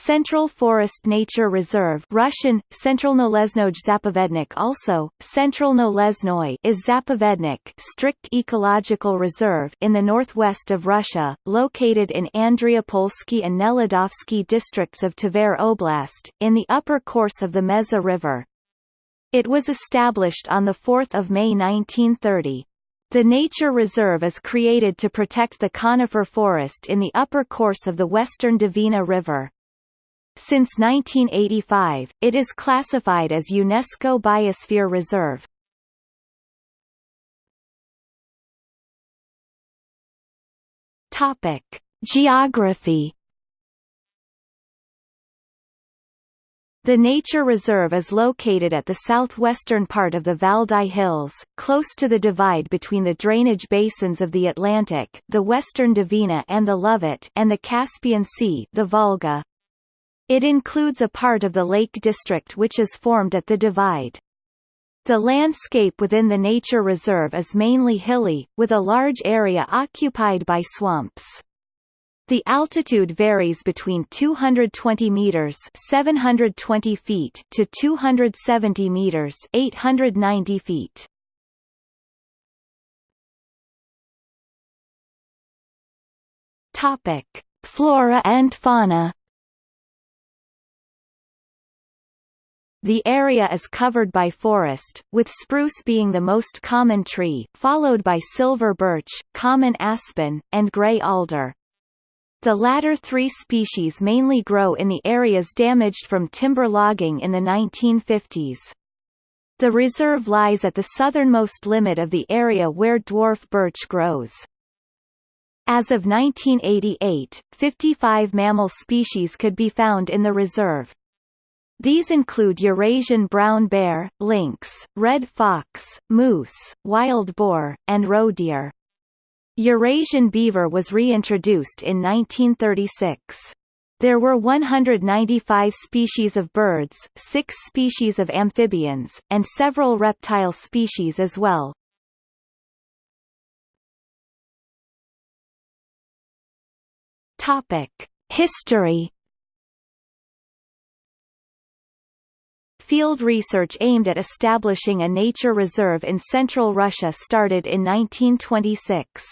Central Forest Nature Reserve Russian, Centralnolesnoj Zapovednik also, Central Nolesnoy is Zapovednik strict ecological reserve in the northwest of Russia, located in Andreapolsky and Nelidovsky districts of Tver Oblast, in the upper course of the Mezha River. It was established on 4 May 1930. The nature reserve is created to protect the conifer forest in the upper course of the western Dvina River. Since 1985, it is classified as UNESCO Biosphere Reserve. Topic: Geography The nature reserve is located at the southwestern part of the Valdai Hills, close to the divide between the drainage basins of the Atlantic, the western Dvina and the Lovat, and the Caspian Sea, the Volga. It includes a part of the Lake District which is formed at the divide. The landscape within the nature reserve is mainly hilly, with a large area occupied by swamps. The altitude varies between 220 meters (720 feet) to 270 meters (890 feet). Topic: Flora and fauna. The area is covered by forest, with spruce being the most common tree, followed by silver birch, common aspen, and gray alder. The latter three species mainly grow in the areas damaged from timber logging in the 1950s. The reserve lies at the southernmost limit of the area where dwarf birch grows. As of 1988, 55 mammal species could be found in the reserve. These include Eurasian brown bear, lynx, red fox, moose, wild boar, and roe deer. Eurasian beaver was reintroduced in 1936. There were 195 species of birds, six species of amphibians, and several reptile species as well. Topic: History. Field research aimed at establishing a nature reserve in central Russia started in 1926.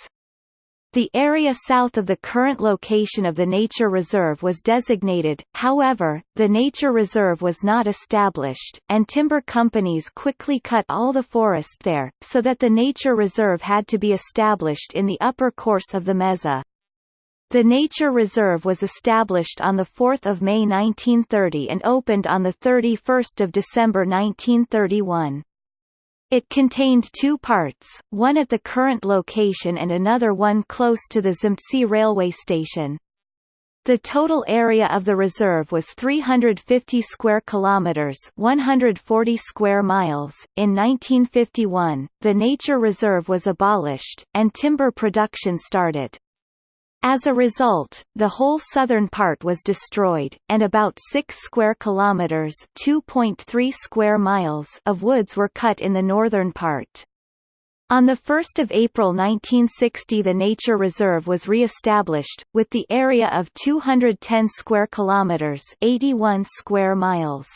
The area south of the current location of the nature reserve was designated, however, the nature reserve was not established, and timber companies quickly cut all the forest there, so that the nature reserve had to be established in the upper course of the Mezha. The nature reserve was established on 4 May 1930 and opened on 31 December 1931. It contained two parts, one at the current location and another one close to the Zimtsi railway station. The total area of the reserve was 350 square kilometers, 140 square miles. In 1951, the nature reserve was abolished and timber production started. As a result, the whole southern part was destroyed, and about 6 square kilometers (2.3 square miles) of woods were cut in the northern part. On 1 April 1960 the nature reserve was re-established, with the area of 210 square kilometers 81 square miles.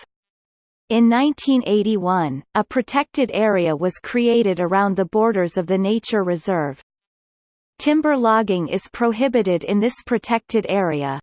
In 1981, a protected area was created around the borders of the nature reserve. Timber logging is prohibited in this protected area.